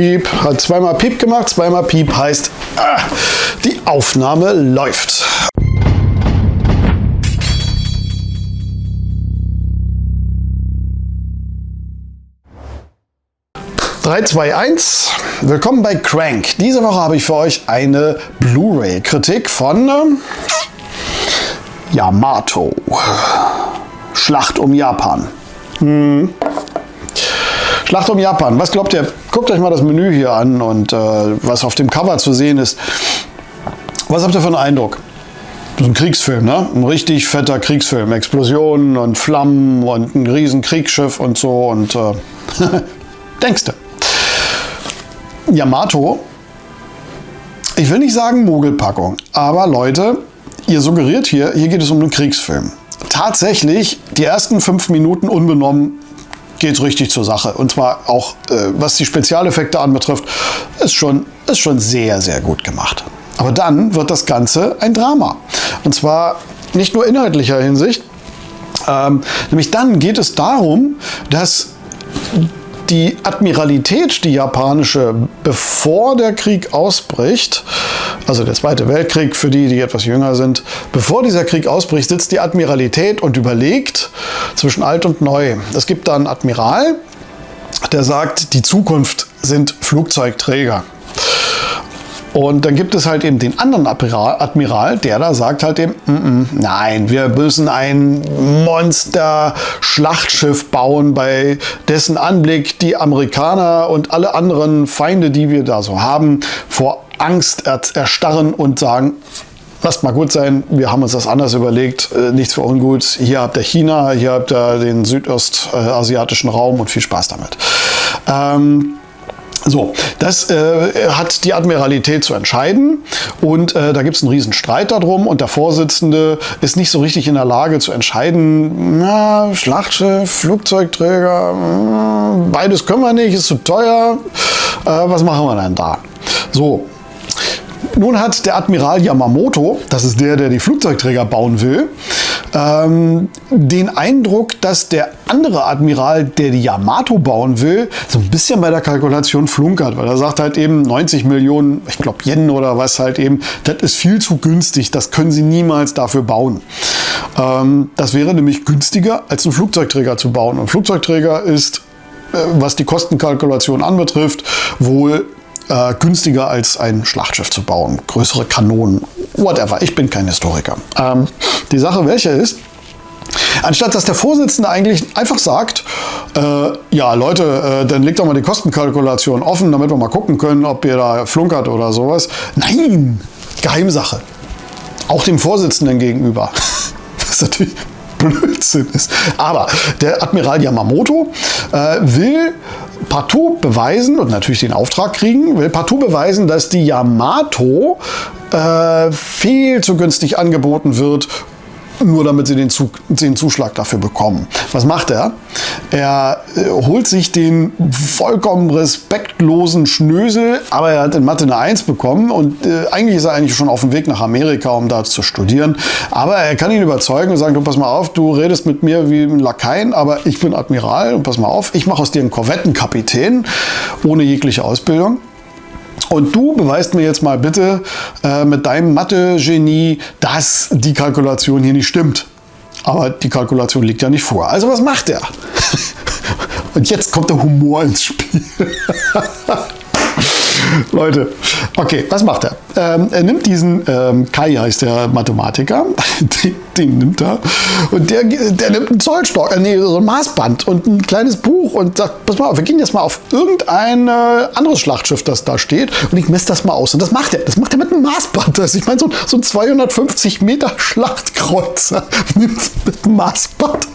Piep, hat zweimal Piep gemacht, zweimal Piep heißt, ah, die Aufnahme läuft. 3, 2, 1. Willkommen bei Crank. Diese Woche habe ich für euch eine Blu-ray-Kritik von äh, Yamato. Schlacht um Japan. Hm. Schlacht um Japan. Was glaubt ihr? Guckt euch mal das Menü hier an und äh, was auf dem Cover zu sehen ist. Was habt ihr für einen Eindruck? Ist ein Kriegsfilm, ne? Ein richtig fetter Kriegsfilm. Explosionen und Flammen und ein riesen Kriegsschiff und so und äh, denkst du? Yamato, ich will nicht sagen Mogelpackung, aber Leute, ihr suggeriert hier, hier geht es um einen Kriegsfilm. Tatsächlich, die ersten fünf Minuten unbenommen geht es richtig zur Sache. Und zwar auch, äh, was die Spezialeffekte anbetrifft, ist schon, ist schon sehr, sehr gut gemacht. Aber dann wird das Ganze ein Drama. Und zwar nicht nur inhaltlicher Hinsicht, ähm, nämlich dann geht es darum, dass die Admiralität, die japanische, bevor der Krieg ausbricht, also der Zweite Weltkrieg für die, die etwas jünger sind, bevor dieser Krieg ausbricht, sitzt die Admiralität und überlegt zwischen alt und neu. Es gibt da einen Admiral, der sagt, die Zukunft sind Flugzeugträger. Und dann gibt es halt eben den anderen Admiral, der da sagt halt eben, mm -mm, nein, wir müssen ein Monster-Schlachtschiff bauen, bei dessen Anblick die Amerikaner und alle anderen Feinde, die wir da so haben, vor Angst erstarren und sagen, lasst mal gut sein, wir haben uns das anders überlegt, äh, nichts für ungut. Hier habt ihr China, hier habt ihr den südostasiatischen Raum und viel Spaß damit. Ähm, so, das äh, hat die Admiralität zu entscheiden und äh, da gibt es einen riesen Streit darum und der Vorsitzende ist nicht so richtig in der Lage zu entscheiden, na, Schlachtschiff, Flugzeugträger, mh, hm, beides können wir nicht, ist zu teuer, äh, was machen wir denn da? So, nun hat der Admiral Yamamoto, das ist der, der die Flugzeugträger bauen will, ähm, den Eindruck, dass der andere Admiral, der die Yamato bauen will, so ein bisschen bei der Kalkulation flunkert, weil er sagt halt eben 90 Millionen, ich glaube Yen oder was halt eben, das ist viel zu günstig, das können sie niemals dafür bauen. Ähm, das wäre nämlich günstiger, als einen Flugzeugträger zu bauen. Und Flugzeugträger ist äh, was die Kostenkalkulation anbetrifft, wohl äh, günstiger als ein Schlachtschiff zu bauen. Größere Kanonen, whatever. Ich bin kein Historiker. Ähm, die Sache welche ist, Anstatt dass der Vorsitzende eigentlich einfach sagt, äh, ja Leute, äh, dann legt doch mal die Kostenkalkulation offen, damit wir mal gucken können, ob ihr da flunkert oder sowas. Nein, Geheimsache. Auch dem Vorsitzenden gegenüber. Ist natürlich Blödsinn ist. Aber der Admiral Yamamoto äh, will partout beweisen und natürlich den Auftrag kriegen, will partout beweisen, dass die Yamato äh, viel zu günstig angeboten wird nur damit sie den, Zug, den, Zuschlag dafür bekommen. Was macht er? Er äh, holt sich den vollkommen respektlosen Schnösel, aber er hat in Mathe eine 1 bekommen und äh, eigentlich ist er eigentlich schon auf dem Weg nach Amerika, um da zu studieren. Aber er kann ihn überzeugen und sagen, du pass mal auf, du redest mit mir wie ein Lakaien, aber ich bin Admiral und pass mal auf, ich mache aus dir einen Korvettenkapitän ohne jegliche Ausbildung. Und du beweist mir jetzt mal bitte äh, mit deinem Mathe-Genie, dass die Kalkulation hier nicht stimmt. Aber die Kalkulation liegt ja nicht vor. Also was macht er? Und jetzt kommt der Humor ins Spiel. Leute, okay, was macht er? Ähm, er nimmt diesen, ähm, Kai heißt der Mathematiker, den, den, nimmt er und der, der nimmt einen Zollstock, äh, nee, so ein Maßband und ein kleines Buch und sagt, pass mal auf, wir gehen jetzt mal auf irgendein äh, anderes Schlachtschiff, das da steht und ich messe das mal aus. Und das macht er, das macht er mit einem Maßband. Also ich meine, so, so ein 250 Meter Schlachtkreuzer nimmt mit einem Maßband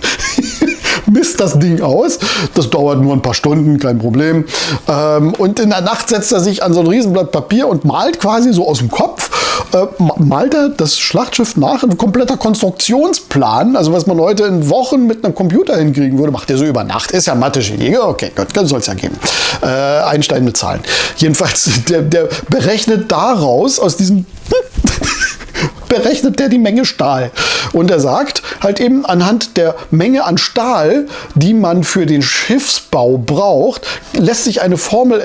misst das Ding aus. Das dauert nur ein paar Stunden, kein Problem. Ähm, und in der Nacht setzt er sich an so ein Riesenblatt Papier und malt quasi so aus dem Kopf, äh, malt er das Schlachtschiff nach, ein kompletter Konstruktionsplan, also was man heute in Wochen mit einem Computer hinkriegen würde, macht er so über Nacht. Ist ja Mathe-Genie, okay, Gott, soll es ja geben. Äh, Einstein mit Zahlen. Jedenfalls, der, der berechnet daraus, aus diesem berechnet der die Menge Stahl Und er sagt halt eben anhand der Menge an Stahl, die man für den Schiffsbau braucht, lässt sich eine Formel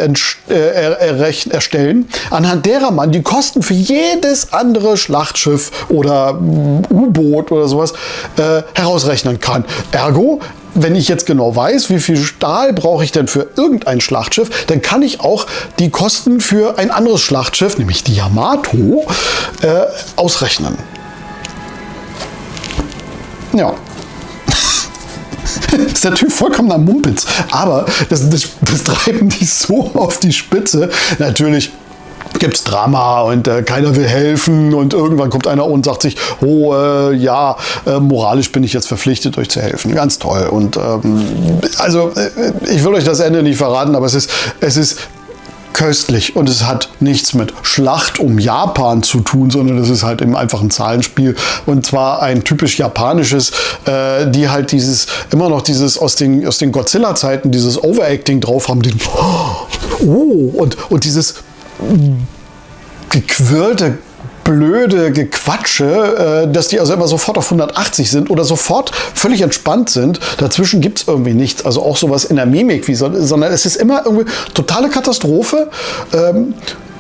äh, erstellen, anhand derer man die Kosten für jedes andere Schlachtschiff oder U-Boot oder sowas äh, herausrechnen kann. Ergo, wenn ich jetzt genau weiß, wie viel Stahl brauche ich denn für irgendein Schlachtschiff, dann kann ich auch die Kosten für ein anderes Schlachtschiff, nämlich die Yamato, äh, ausrechnen. Ja. ist der Typ vollkommener Mumpitz. Aber das, das, das treiben die so auf die Spitze. Natürlich gibt es Drama und äh, keiner will helfen und irgendwann kommt einer und sagt sich, oh äh, ja, äh, moralisch bin ich jetzt verpflichtet, euch zu helfen. Ganz toll. Und ähm, also äh, ich will euch das Ende nicht verraten, aber es ist, es ist köstlich und es hat nichts mit Schlacht um Japan zu tun, sondern es ist halt eben einfach ein Zahlenspiel und zwar ein typisch japanisches, äh, die halt dieses, immer noch dieses aus den, aus den Godzilla-Zeiten, dieses Overacting drauf haben, den, oh, und, und dieses gequirlte blöde Gequatsche, äh, dass die also immer sofort auf 180 sind oder sofort völlig entspannt sind. Dazwischen gibt es irgendwie nichts. Also auch sowas in der Mimik, wie so, sondern es ist immer irgendwie totale Katastrophe.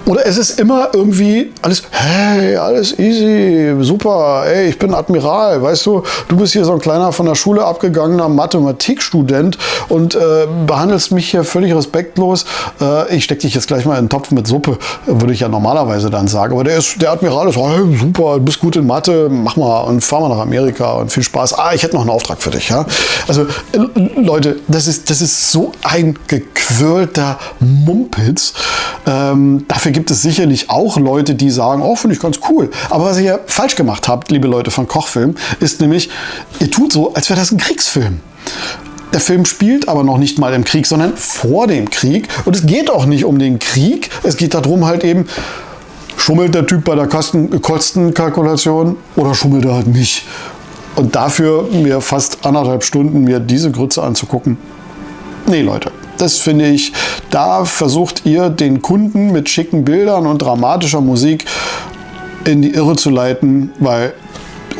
Oder es ist immer irgendwie alles, hey, alles easy, super, ey, ich bin Admiral, weißt du, du bist hier so ein kleiner von der Schule abgegangener Mathematikstudent und äh, behandelst mich hier völlig respektlos. Äh, ich stecke dich jetzt gleich mal in einen Topf mit Suppe, würde ich ja normalerweise dann sagen. Aber der, ist, der Admiral ist, hey, super, du bist gut in Mathe, mach mal und fahr mal nach Amerika und viel Spaß. Ah, ich hätte noch einen Auftrag für dich. Ja? Also, äh, Leute, das ist, das ist so ein gequirlter Mumpitz. Ähm, dafür Dafür gibt es sicherlich auch Leute, die sagen, oh, finde ich ganz cool. Aber was ihr falsch gemacht habt, liebe Leute von Kochfilm, ist nämlich, ihr tut so, als wäre das ein Kriegsfilm. Der Film spielt aber noch nicht mal im Krieg, sondern vor dem Krieg. Und es geht auch nicht um den Krieg. Es geht darum halt eben, schummelt der Typ bei der Kostenkalkulation oder schummelt er halt nicht. Und dafür mir fast anderthalb Stunden mir diese Grütze anzugucken. Nee, Leute. Das finde ich, da versucht ihr den Kunden mit schicken Bildern und dramatischer Musik in die Irre zu leiten, weil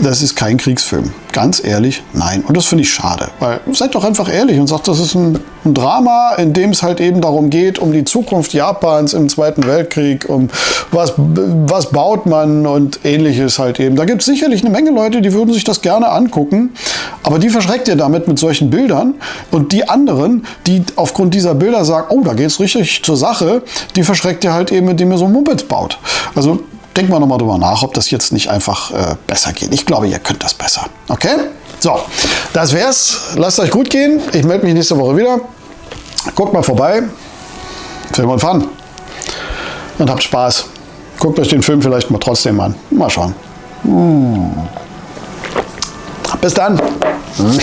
das ist kein Kriegsfilm. Ganz ehrlich, nein. Und das finde ich schade, weil seid doch einfach ehrlich und sagt, das ist ein, ein, Drama, in dem es halt eben darum geht, um die Zukunft Japans im Zweiten Weltkrieg, um was, was baut man und ähnliches halt eben. Da gibt es sicherlich eine Menge Leute, die würden sich das gerne angucken, aber die verschreckt ihr damit mit solchen Bildern und die anderen, die aufgrund dieser Bilder sagen, oh, da geht es richtig zur Sache, die verschreckt ihr halt eben, indem ihr so Muppets baut. Also denken wir nochmal drüber nach, ob das jetzt nicht einfach äh, besser geht. Ich glaube, ihr könnt das besser. Okay? So, das wär's. Lasst euch gut gehen. Ich melde mich nächste Woche wieder. Guckt mal vorbei. Film und Fun. Und habt Spaß. Guckt euch den Film vielleicht mal trotzdem an. Mal schauen. Hm. Bis dann. Hm.